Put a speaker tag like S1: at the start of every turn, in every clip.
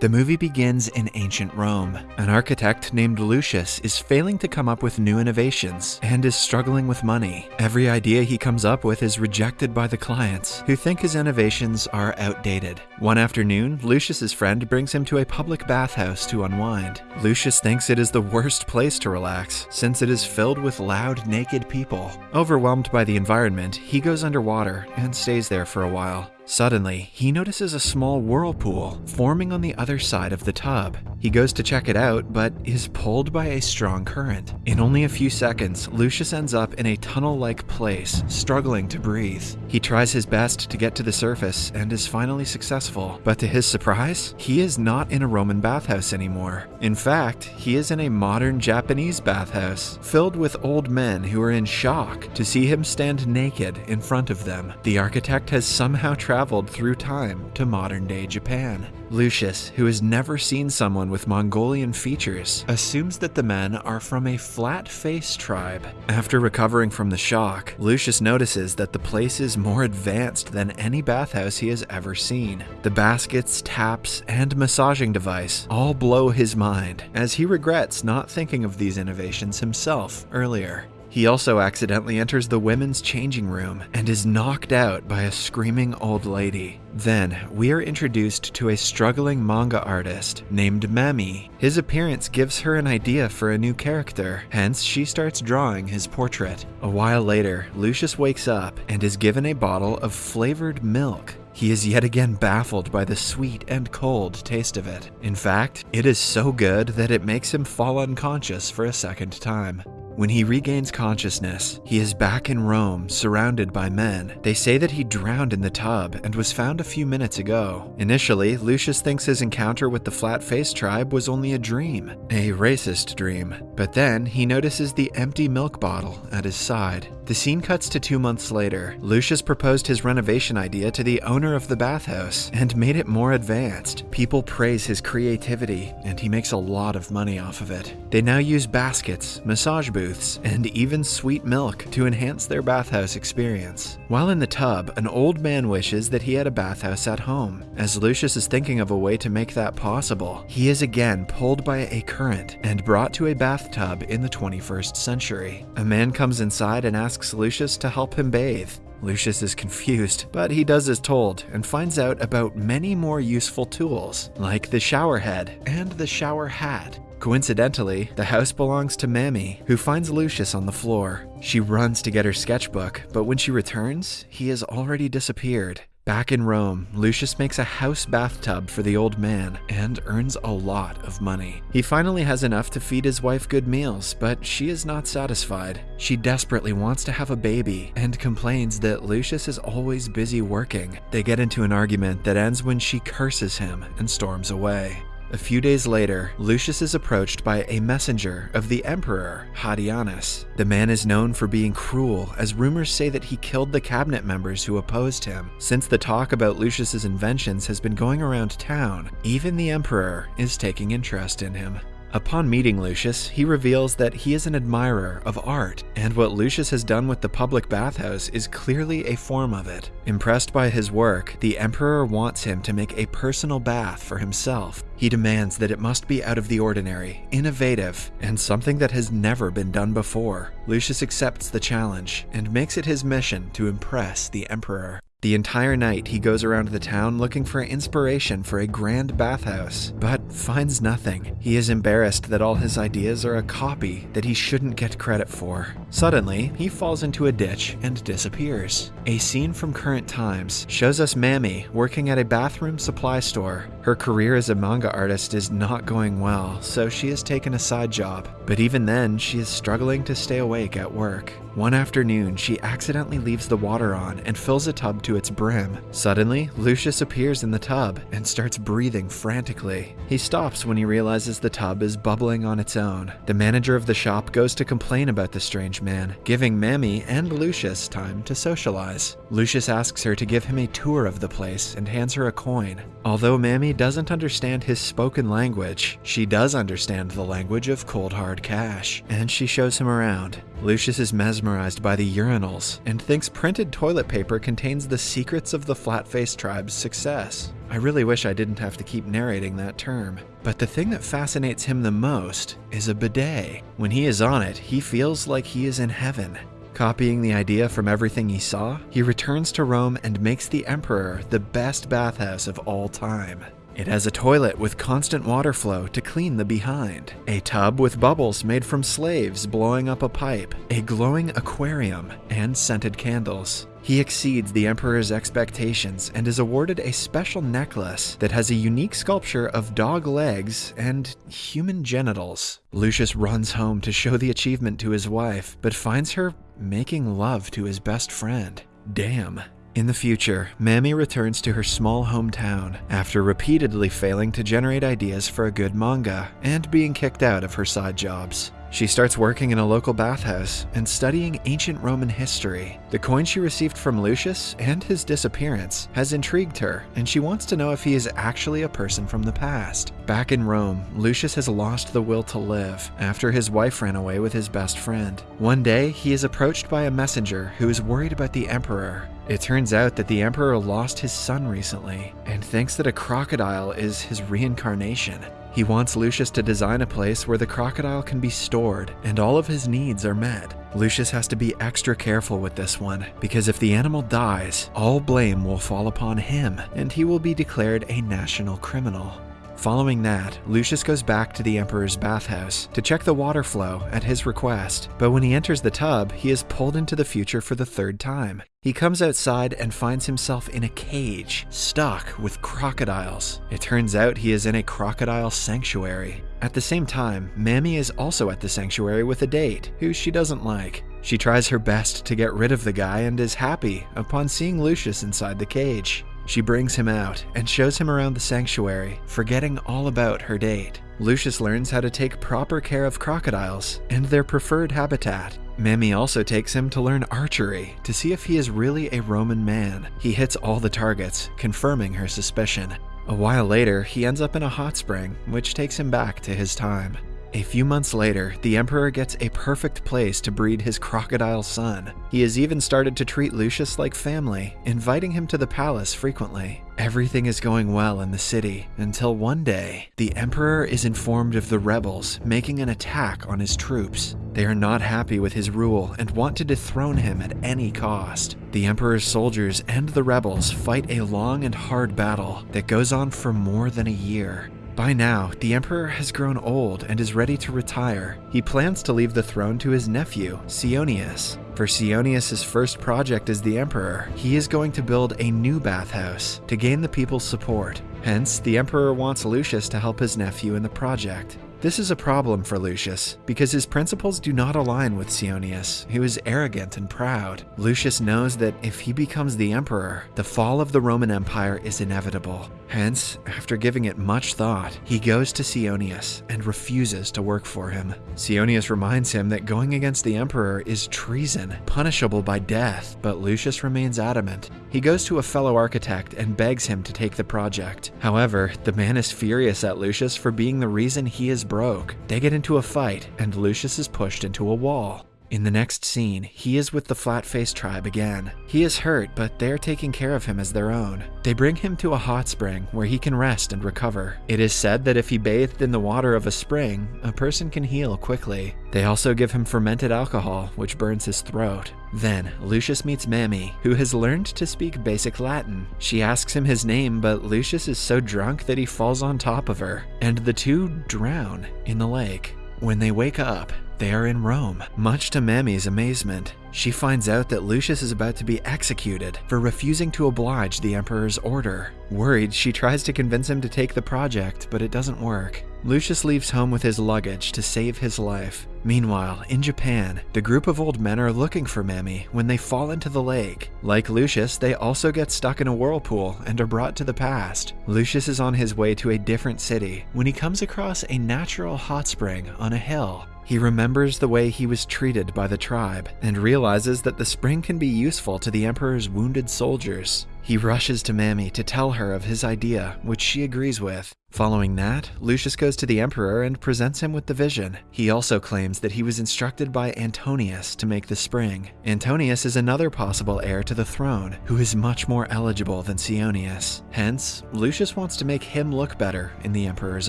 S1: The movie begins in ancient Rome. An architect named Lucius is failing to come up with new innovations and is struggling with money. Every idea he comes up with is rejected by the clients, who think his innovations are outdated. One afternoon, Lucius's friend brings him to a public bathhouse to unwind. Lucius thinks it is the worst place to relax, since it is filled with loud, naked people. Overwhelmed by the environment, he goes underwater and stays there for a while. Suddenly, he notices a small whirlpool forming on the other side of the tub. He goes to check it out, but is pulled by a strong current. In only a few seconds, Lucius ends up in a tunnel-like place, struggling to breathe. He tries his best to get to the surface and is finally successful, but to his surprise, he is not in a Roman bathhouse anymore. In fact, he is in a modern Japanese bathhouse, filled with old men who are in shock to see him stand naked in front of them. The architect has somehow traveled traveled through time to modern day Japan. Lucius, who has never seen someone with Mongolian features, assumes that the men are from a flat face tribe. After recovering from the shock, Lucius notices that the place is more advanced than any bathhouse he has ever seen. The baskets, taps, and massaging device all blow his mind, as he regrets not thinking of these innovations himself earlier. He also accidentally enters the women's changing room and is knocked out by a screaming old lady. Then, we are introduced to a struggling manga artist named Mami. His appearance gives her an idea for a new character, hence she starts drawing his portrait. A while later, Lucius wakes up and is given a bottle of flavored milk. He is yet again baffled by the sweet and cold taste of it. In fact, it is so good that it makes him fall unconscious for a second time. When he regains consciousness, he is back in Rome, surrounded by men. They say that he drowned in the tub and was found a few minutes ago. Initially, Lucius thinks his encounter with the flat face tribe was only a dream, a racist dream. But then he notices the empty milk bottle at his side. The scene cuts to two months later. Lucius proposed his renovation idea to the owner of the bathhouse and made it more advanced. People praise his creativity, and he makes a lot of money off of it. They now use baskets, massage booths, and even sweet milk to enhance their bathhouse experience. While in the tub, an old man wishes that he had a bathhouse at home. As Lucius is thinking of a way to make that possible, he is again pulled by a current and brought to a bathtub in the 21st century. A man comes inside and asks asks Lucius to help him bathe. Lucius is confused, but he does as told and finds out about many more useful tools, like the shower head and the shower hat. Coincidentally, the house belongs to Mami, who finds Lucius on the floor. She runs to get her sketchbook, but when she returns, he has already disappeared. Back in Rome, Lucius makes a house bathtub for the old man and earns a lot of money. He finally has enough to feed his wife good meals, but she is not satisfied. She desperately wants to have a baby and complains that Lucius is always busy working. They get into an argument that ends when she curses him and storms away. A few days later, Lucius is approached by a messenger of the Emperor, Hadrianus. The man is known for being cruel, as rumors say that he killed the cabinet members who opposed him. Since the talk about Lucius's inventions has been going around town, even the Emperor is taking interest in him. Upon meeting Lucius, he reveals that he is an admirer of art, and what Lucius has done with the public bathhouse is clearly a form of it. Impressed by his work, the Emperor wants him to make a personal bath for himself. He demands that it must be out of the ordinary, innovative, and something that has never been done before. Lucius accepts the challenge and makes it his mission to impress the Emperor. The entire night, he goes around the town looking for inspiration for a grand bathhouse, but finds nothing. He is embarrassed that all his ideas are a copy that he shouldn't get credit for. Suddenly, he falls into a ditch and disappears. A scene from current times shows us Mami working at a bathroom supply store. Her career as a manga artist is not going well, so she has taken a side job. But even then, she is struggling to stay awake at work. One afternoon, she accidentally leaves the water on and fills a tub to its brim. Suddenly, Lucius appears in the tub and starts breathing frantically. He stops when he realizes the tub is bubbling on its own. The manager of the shop goes to complain about the strange man, giving Mami and Lucius time to socialize. Lucius asks her to give him a tour of the place and hands her a coin. Although Mami doesn't understand his spoken language, she does understand the language of cold hard cash, and she shows him around. Lucius is mesmerized by the urinals and thinks printed toilet paper contains the secrets of the Flatface tribe's success. I really wish I didn't have to keep narrating that term. But the thing that fascinates him the most is a bidet. When he is on it, he feels like he is in heaven. Copying the idea from everything he saw, he returns to Rome and makes the Emperor the best bathhouse of all time. It has a toilet with constant water flow to clean the behind, a tub with bubbles made from slaves blowing up a pipe, a glowing aquarium, and scented candles. He exceeds the Emperor's expectations and is awarded a special necklace that has a unique sculpture of dog legs and human genitals. Lucius runs home to show the achievement to his wife, but finds her making love to his best friend. Damn. In the future, Mami returns to her small hometown after repeatedly failing to generate ideas for a good manga and being kicked out of her side jobs. She starts working in a local bathhouse and studying ancient Roman history. The coin she received from Lucius and his disappearance has intrigued her, and she wants to know if he is actually a person from the past. Back in Rome, Lucius has lost the will to live after his wife ran away with his best friend. One day, he is approached by a messenger who is worried about the emperor. It turns out that the emperor lost his son recently and thinks that a crocodile is his reincarnation. He wants Lucius to design a place where the crocodile can be stored and all of his needs are met. Lucius has to be extra careful with this one, because if the animal dies, all blame will fall upon him and he will be declared a national criminal. Following that, Lucius goes back to the Emperor's bathhouse to check the water flow at his request, but when he enters the tub, he is pulled into the future for the third time. He comes outside and finds himself in a cage, stuck with crocodiles. It turns out he is in a crocodile sanctuary. At the same time, Mami is also at the sanctuary with a date, who she doesn't like. She tries her best to get rid of the guy and is happy upon seeing Lucius inside the cage. She brings him out and shows him around the sanctuary, forgetting all about her date. Lucius learns how to take proper care of crocodiles and their preferred habitat. Mami also takes him to learn archery to see if he is really a Roman man. He hits all the targets, confirming her suspicion. A while later, he ends up in a hot spring, which takes him back to his time. A few months later, the Emperor gets a perfect place to breed his crocodile son. He has even started to treat Lucius like family, inviting him to the palace frequently. Everything is going well in the city until one day, the Emperor is informed of the rebels making an attack on his troops. They are not happy with his rule and want to dethrone him at any cost. The Emperor's soldiers and the rebels fight a long and hard battle that goes on for more than a year. By now, the Emperor has grown old and is ready to retire. He plans to leave the throne to his nephew, Sionius. For Sionius' first project as the Emperor, he is going to build a new bathhouse to gain the people's support. Hence, the Emperor wants Lucius to help his nephew in the project. This is a problem for Lucius, because his principles do not align with Sionius, who is arrogant and proud. Lucius knows that if he becomes the emperor, the fall of the Roman Empire is inevitable. Hence, after giving it much thought, he goes to Sionius and refuses to work for him. Sionius reminds him that going against the emperor is treason, punishable by death, but Lucius remains adamant. He goes to a fellow architect and begs him to take the project. However, the man is furious at Lucius for being the reason he is broke. They get into a fight, and Lucius is pushed into a wall. In the next scene, he is with the Flatface tribe again. He is hurt, but they are taking care of him as their own. They bring him to a hot spring where he can rest and recover. It is said that if he bathed in the water of a spring, a person can heal quickly. They also give him fermented alcohol, which burns his throat. Then, Lucius meets Mami, who has learned to speak basic Latin. She asks him his name, but Lucius is so drunk that he falls on top of her, and the two drown in the lake. When they wake up, they are in Rome. Much to Mami's amazement, she finds out that Lucius is about to be executed for refusing to oblige the Emperor's order. Worried, she tries to convince him to take the project, but it doesn't work. Lucius leaves home with his luggage to save his life. Meanwhile, in Japan, the group of old men are looking for Mami when they fall into the lake. Like Lucius, they also get stuck in a whirlpool and are brought to the past. Lucius is on his way to a different city when he comes across a natural hot spring on a hill. He remembers the way he was treated by the tribe and realizes that the spring can be useful to the Emperor's wounded soldiers. He rushes to Mami to tell her of his idea, which she agrees with. Following that, Lucius goes to the Emperor and presents him with the vision. He also claims that he was instructed by Antonius to make the spring. Antonius is another possible heir to the throne, who is much more eligible than Sionius. Hence, Lucius wants to make him look better in the Emperor's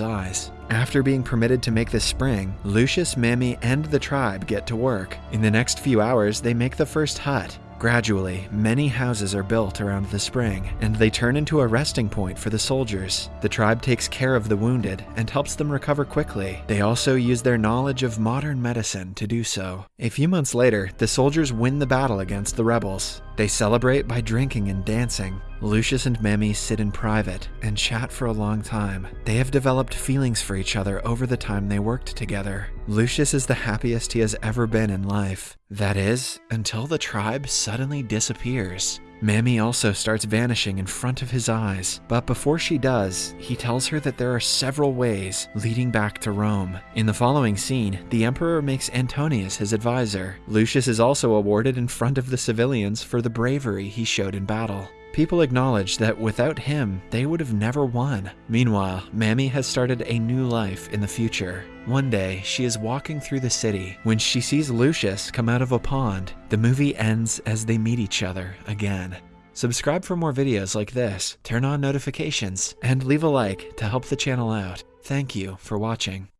S1: eyes. After being permitted to make the spring, Lucius, Mami, and the tribe get to work. In the next few hours, they make the first hut. Gradually, many houses are built around the spring, and they turn into a resting point for the soldiers. The tribe takes care of the wounded and helps them recover quickly. They also use their knowledge of modern medicine to do so. A few months later, the soldiers win the battle against the rebels. They celebrate by drinking and dancing. Lucius and Mami sit in private and chat for a long time. They have developed feelings for each other over the time they worked together. Lucius is the happiest he has ever been in life. That is, until the tribe suddenly disappears. Mami also starts vanishing in front of his eyes, but before she does, he tells her that there are several ways leading back to Rome. In the following scene, the Emperor makes Antonius his advisor. Lucius is also awarded in front of the civilians for the bravery he showed in battle. People acknowledge that without him, they would have never won. Meanwhile, Mami has started a new life in the future. One day, she is walking through the city when she sees Lucius come out of a pond. The movie ends as they meet each other again. Subscribe for more videos like this, turn on notifications, and leave a like to help the channel out. Thank you for watching.